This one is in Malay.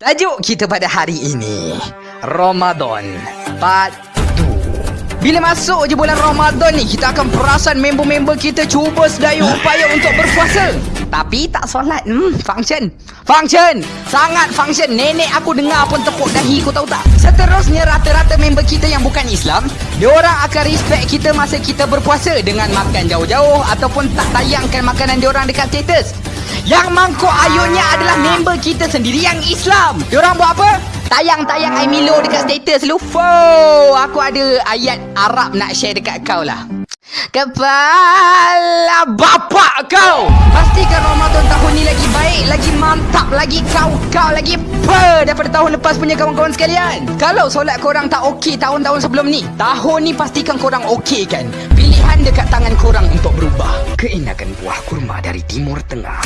Tajuk kita pada hari ini Ramadan Part 2 Bila masuk je bulan Ramadan ni Kita akan perasan member-member kita Cuba sedaya upaya untuk berpuasa Tapi tak solat. Hmm, function. Function. Sangat function. Nenek aku dengar pun tepuk dahi. Kau tahu tak? Seterusnya rata-rata member kita yang bukan Islam Diorang akan respect kita masa kita berpuasa Dengan makan jauh-jauh Ataupun tak tayangkan makanan diorang dekat status. Yang mangkuk ayunnya adalah member kita sendiri yang Islam. Diorang buat apa? Tayang-tayang I Milo dekat status. Lu. Wow, aku ada ayat Arab nak share dekat kau lah. Kepala bapak kau mantap Lagi kau-kau Lagi per Daripada tahun lepas punya kawan-kawan sekalian. Kalau solat korang tak okey tahun-tahun sebelum ni Tahun ni pastikan korang okey kan? Pilihan dekat tangan korang untuk berubah. Keenakan buah kurma dari Timur Tengah